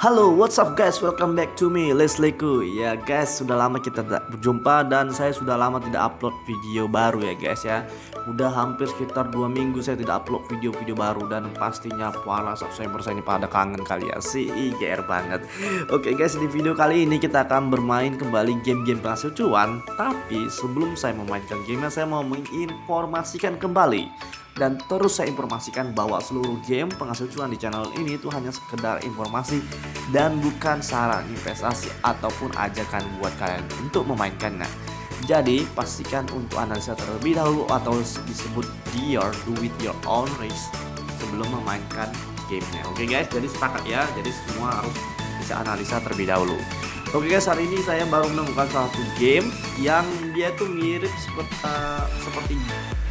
Halo, what's up guys? Welcome back to me, Leslieku. Ya guys, sudah lama kita tidak berjumpa dan saya sudah lama tidak upload video baru ya guys ya. Udah hampir sekitar dua minggu saya tidak upload video-video baru dan pastinya para subscriber saya pada kangen kali ya sih, IGR banget. Oke guys, di video kali ini kita akan bermain kembali game-game penghasil cuan. Tapi sebelum saya memainkan gamenya, saya mau menginformasikan kembali dan terus saya informasikan bahwa seluruh game penghasil cuan di channel ini itu hanya sekedar informasi dan bukan saran investasi ataupun ajakan buat kalian untuk memainkannya. Jadi pastikan untuk analisa terlebih dahulu atau disebut your do with your own risk sebelum memainkan gamenya. Oke guys, jadi sepakat ya. Jadi semua harus bisa analisa terlebih dahulu. Oke guys, hari ini saya baru menemukan satu game yang dia tuh mirip seperti uh, seperti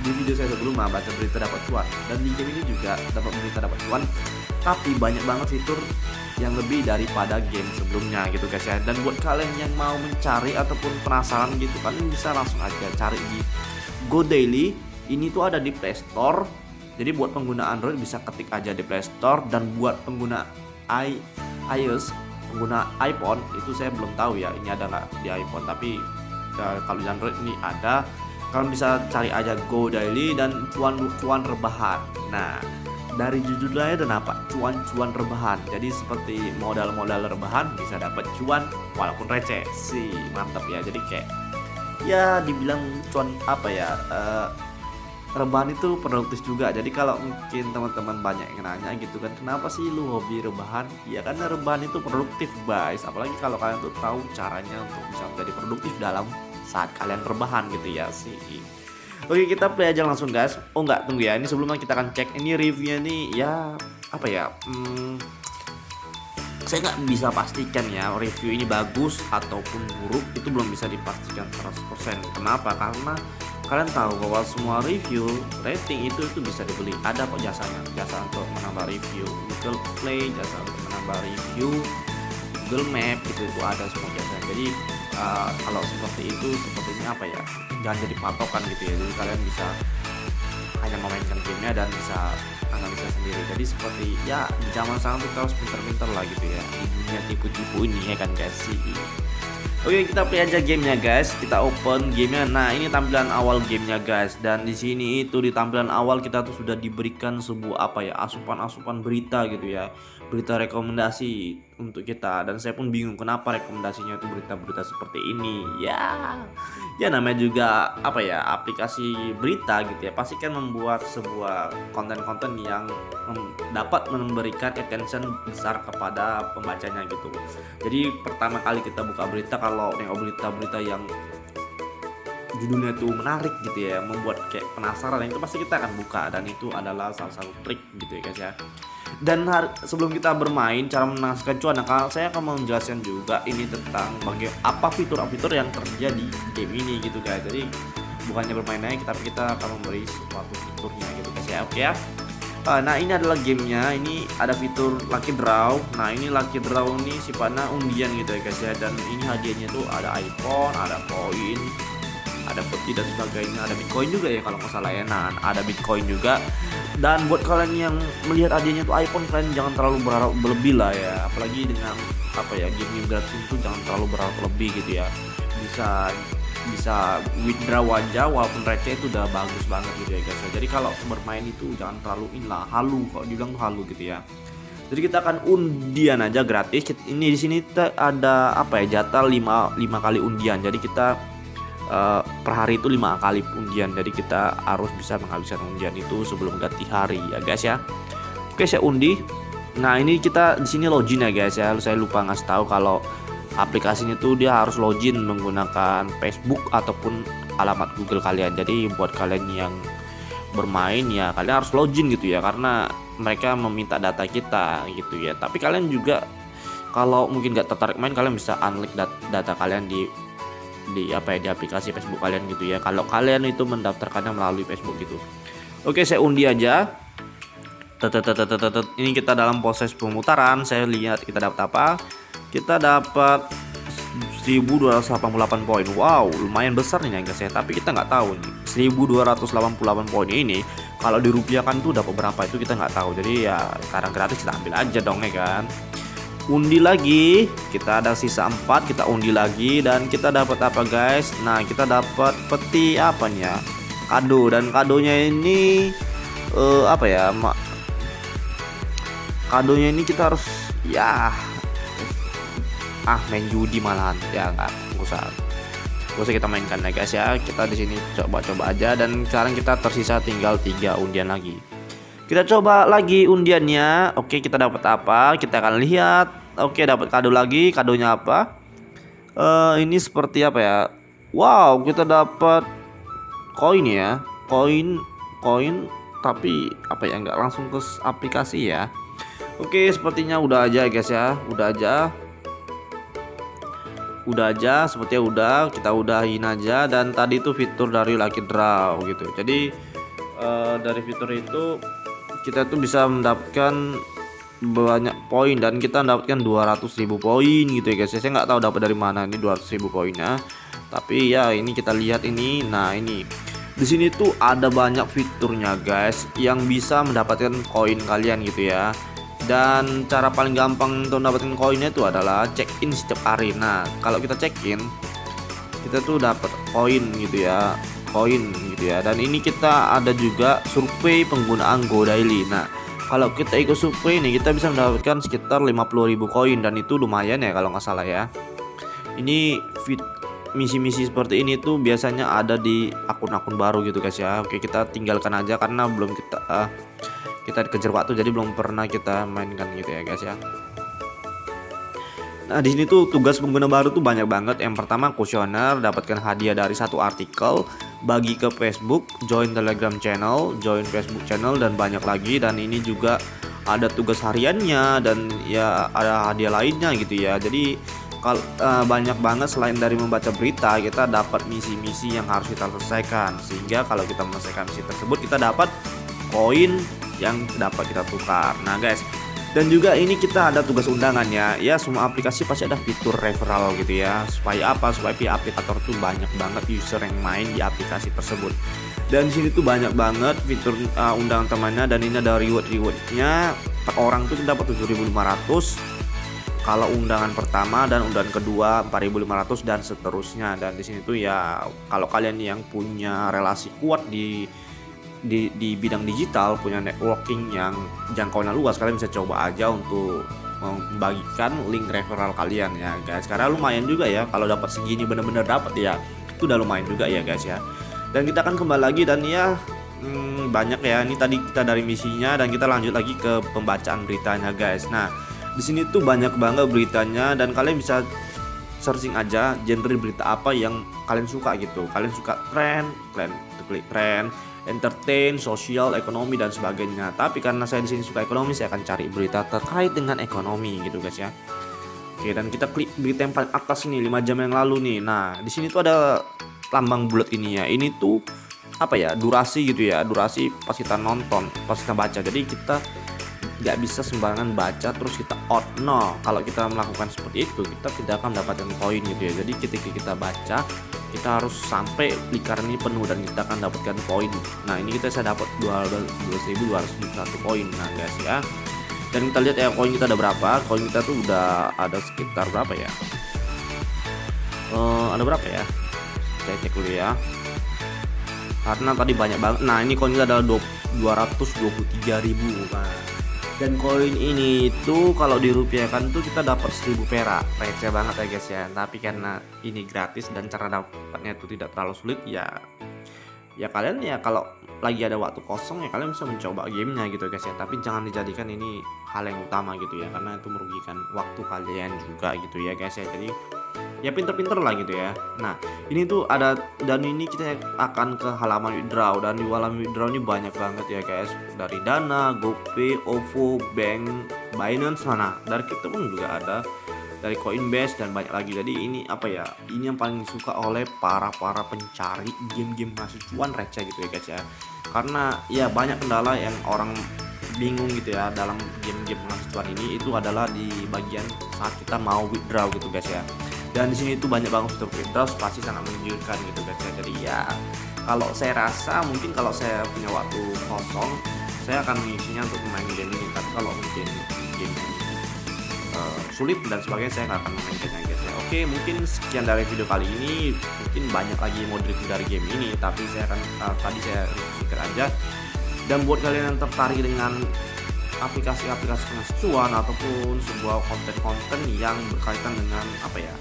di video saya sebelumnya baca berita dapat cuan. Dan di game ini juga dapat berita dapat cuan. Tapi banyak banget fitur yang lebih daripada game sebelumnya gitu guys ya. Dan buat kalian yang mau mencari ataupun penasaran gitu kalian bisa langsung aja cari di Go Daily. Ini tuh ada di Play Store. Jadi buat pengguna Android bisa ketik aja di Play Store. Dan buat pengguna i iOS pengguna iPhone itu saya belum tahu ya ini ada nggak di iPhone. Tapi ya, kalau di Android ini ada kalian bisa cari aja Go Daily dan cuan-cuan rebahan. Nah, dari judulnya dan apa? Cuan-cuan rebahan. Jadi seperti modal-modal rebahan bisa dapat cuan walaupun receh. sih mantap ya. Jadi kayak ya dibilang cuan apa ya? Uh, rebahan itu produktif juga jadi kalau mungkin teman-teman banyak yang nanya gitu kan kenapa sih lu hobi rebahan ya karena rebahan itu produktif guys apalagi kalau kalian tuh tahu caranya untuk bisa menjadi produktif dalam saat kalian rebahan gitu ya sih Oke kita play aja langsung guys. Oh nggak tunggu ya. Ini sebelumnya kita akan cek ini reviewnya nih ya apa ya hmm, saya nggak bisa pastikan ya review ini bagus ataupun buruk itu belum bisa dipastikan 100% kenapa? Karena kalian tahu bahwa semua review rating itu itu bisa dibeli. Ada kok jasanya. Jasa untuk menambah review Google Play jasa untuk menambah review Google Map itu itu ada semua jasa. Jadi uh, kalau seperti itu sepertinya apa ya jangan jadi patokan gitu ya. Jadi kalian bisa hanya memainkan gamenya dan bisa analisa sendiri. Jadi seperti ya di zaman sekarang kita harus pinter-pinter lah gitu ya. Di dunia tipu-tipu ini ya kan guys? Sih Oke kita play aja gamenya guys. Kita open gamenya. Nah ini tampilan awal gamenya guys. Dan di sini itu di tampilan awal kita tuh sudah diberikan sebuah apa ya asupan-asupan berita gitu ya berita rekomendasi untuk kita. Dan saya pun bingung kenapa rekomendasinya itu berita-berita seperti ini. Ya ya namanya juga apa ya aplikasi berita gitu ya. Pasti kan membuat sebuah konten-konten yang dapat memberikan attention besar kepada pembacanya gitu. Jadi pertama kali kita buka berita kalau nengok berita-berita yang judulnya itu menarik gitu ya membuat kayak penasaran itu pasti kita akan buka. Dan itu adalah salah satu trik gitu ya guys ya dan sebelum kita bermain cara menangkan cuan nah, saya akan menjelaskan juga ini tentang bagaimana apa fitur-fitur yang terjadi game ini gitu guys. Jadi bukannya bermain aja tapi kita akan memberi suatu fiturnya gitu guys ya. Oke ya. Uh, nah ini adalah gamenya. Ini ada fitur lucky draw. Nah ini lucky draw ini sifatnya undian gitu ya guys ya. Dan ini hadiahnya tuh ada iPhone ada koin ada peti dan sebagainya ada bitcoin juga ya kalau nggak salah ya. Nah ada bitcoin juga. Dan buat kalian yang melihat adanya itu iPhone kalian jangan terlalu berharap berlebih lah ya. Apalagi dengan apa ya game gratis itu jangan terlalu berharap lebih gitu ya. Bisa bisa withdraw aja walaupun receh itu udah bagus banget gitu ya guys jadi kalau bermain itu jangan terlalu inilah halu kok dibilang halu gitu ya. Jadi kita akan undian aja gratis. Ini di sini ada apa ya jatah 5 5 kali undian. Jadi kita uh, per hari itu lima kali undian. Jadi kita harus bisa menghabiskan undian itu sebelum ganti hari ya guys ya. Oke saya undi. Nah ini kita di sini login ya guys ya. Saya lupa ngasih tahu kalau aplikasinya tuh dia harus login menggunakan Facebook ataupun alamat Google kalian. Jadi buat kalian yang bermain ya kalian harus login gitu ya karena mereka meminta data kita gitu ya. Tapi kalian juga kalau mungkin gak tertarik main kalian bisa unlink data kalian di di apa ya di aplikasi Facebook kalian gitu ya. Kalau kalian itu mendaftarkannya melalui Facebook gitu. Oke saya undi aja. Ini kita dalam proses pemutaran. Saya lihat kita dapat apa? Kita dapat 1288 poin. Wow lumayan besar nih guys ya tapi kita nggak tahu nih 1288 poin ini kalau dirupiahkan tuh dapat berapa itu kita nggak tahu. Jadi ya sekarang gratis kita ambil aja dong ya kan undi lagi. Kita ada sisa 4 kita undi lagi. Dan kita dapat apa guys? Nah kita dapat peti apa nih ya kado. Dan kadonya ini uh, apa ya? Mak kadonya ini kita harus ya. Ah main judi malahan. Ya nggak usah. Usah kita mainkan ya guys ya. Kita di sini coba-coba aja. Dan sekarang kita tersisa tinggal tiga undian lagi kita coba lagi undiannya. Oke, kita dapat apa? Kita akan lihat. Oke, dapat kado lagi. Kadonya apa? Uh, ini seperti apa ya? Wow, kita dapat koin ya. Koin, koin tapi apa ya nggak langsung ke aplikasi ya. Oke, sepertinya udah aja guys ya. Udah aja. Udah aja, sepertinya udah. Kita udahin aja dan tadi itu fitur dari Lucky Draw gitu. Jadi uh, dari fitur itu kita tuh bisa mendapatkan banyak poin dan kita mendapatkan 200.000 poin gitu ya guys. Saya nggak tahu dapat dari mana ini 200.000 poinnya. Tapi ya ini kita lihat ini. Nah ini. Di sini tuh ada banyak fiturnya guys yang bisa mendapatkan koin kalian gitu ya. Dan cara paling gampang untuk mendapatkan koinnya itu adalah check in setiap hari. Nah kalau kita check in kita tuh dapat koin gitu ya koin gitu ya. Dan ini kita ada juga survei penggunaan Go Daily. Nah kalau kita ikut survei ini kita bisa mendapatkan sekitar 50.000 koin dan itu lumayan ya kalau nggak salah ya. Ini fit misi-misi seperti ini tuh biasanya ada di akun-akun baru gitu guys ya. Oke kita tinggalkan aja karena belum kita uh, kita dikejar waktu jadi belum pernah kita mainkan gitu ya guys ya Nah di sini tuh tugas pengguna baru tuh banyak banget. Yang pertama kuesioner, dapatkan hadiah dari satu artikel, bagi ke Facebook, join Telegram channel, join Facebook channel dan banyak lagi. Dan ini juga ada tugas hariannya dan ya ada hadiah lainnya gitu ya. Jadi kalau uh, banyak banget selain dari membaca berita, kita dapat misi-misi yang harus kita selesaikan. Sehingga kalau kita menyelesaikan misi tersebut, kita dapat koin yang dapat kita tukar. Nah guys, dan juga ini kita ada tugas undangannya. Ya semua aplikasi pasti ada fitur referral gitu ya. Supaya apa? Supaya pihak aplikator tuh banyak banget user yang main di aplikasi tersebut. Dan di sini tuh banyak banget fitur uh, undangan temannya. Dan ini ada reward rewardnya per orang tuh dapat 7500 kalau undangan pertama dan undangan kedua 4500 dan seterusnya. Dan di sini tuh ya kalau kalian yang punya relasi kuat di di, di bidang digital punya networking yang jangkauannya luas kalian bisa coba aja untuk membagikan link referral kalian ya guys. Karena lumayan juga ya kalau dapat segini bener-bener dapat ya itu udah lumayan juga ya guys ya. Dan kita akan kembali lagi dan ya hmm, banyak ya ini tadi kita dari misinya dan kita lanjut lagi ke pembacaan beritanya guys. Nah di sini tuh banyak banget beritanya dan kalian bisa searching aja genre berita apa yang kalian suka gitu. Kalian suka tren kalian klik tren entertain, sosial, ekonomi dan sebagainya. Tapi karena saya di sini suka ekonomi, saya akan cari berita terkait dengan ekonomi gitu guys ya. Oke, dan kita klik berita yang paling atas ini 5 jam yang lalu nih. Nah, di sini tuh ada lambang bulat ini ya. Ini tuh apa ya? Durasi gitu ya. Durasi pas kita nonton, pas kita baca. Jadi kita nggak bisa sembarangan baca terus kita out no kalau kita melakukan seperti itu kita tidak akan mendapatkan koin gitu ya jadi ketika kita baca kita harus sampai lingkaran ini penuh dan kita akan dapatkan poin. Nah ini kita saya dapat 12.201 poin. Nah guys ya. Dan kita lihat ya koin kita ada berapa? Koin kita tuh udah ada sekitar berapa ya? Uh, ada berapa ya? Saya cek dulu ya. Karena tadi banyak banget. Nah ini koin kita ada 223.000 nah dan koin ini itu kalau dirupiahkan tuh kita dapat 1000 perak. Receh banget ya guys ya. Tapi karena ini gratis dan cara dapatnya itu tidak terlalu sulit ya ya kalian ya kalau lagi ada waktu kosong ya kalian bisa mencoba gamenya gitu guys ya. Tapi jangan dijadikan ini hal yang utama gitu ya karena itu merugikan waktu kalian juga gitu ya guys ya. Jadi ya pinter-pinter lah gitu ya. Nah ini tuh ada dan ini kita akan ke halaman withdraw dan di halaman withdraw ini banyak banget ya guys. Dari Dana, GoPay, OVO, Bank, Binance mana? Dari kita pun juga ada. Dari Coinbase dan banyak lagi. Jadi ini apa ya ini yang paling disuka oleh para para pencari game-game masih cuan receh gitu ya guys ya karena ya banyak kendala yang orang bingung gitu ya dalam game-game cuan ini. Itu adalah di bagian saat kita mau withdraw gitu guys ya. Dan di sini itu banyak banget fitur fitur pasti sangat menunjukkan gitu guys ya. Jadi ya kalau saya rasa mungkin kalau saya punya waktu kosong saya akan mengisinya untuk main game ini. Tapi kalau mungkin game uh, sulit dan sebagainya saya nggak akan mainkannya guys ya oke mungkin sekian dari video kali ini. Mungkin banyak lagi review dari game ini tapi saya akan uh, tadi saya pikir aja. Dan buat kalian yang tertarik dengan aplikasi-aplikasi cuan ataupun sebuah konten-konten yang berkaitan dengan apa ya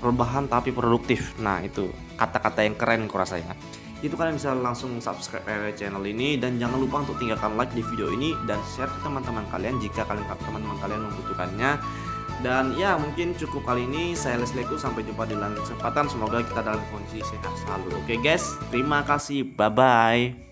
rebahan tapi produktif. Nah itu kata-kata yang keren kurasa ya itu kalian bisa langsung subscribe channel ini. Dan jangan lupa untuk tinggalkan like di video ini dan share ke teman-teman kalian jika kalian teman-teman kalian membutuhkannya. Dan ya mungkin cukup kali ini. Saya Lesleku sampai jumpa di lain kesempatan. Semoga kita dalam kondisi sehat selalu. Oke guys. Terima kasih. Bye bye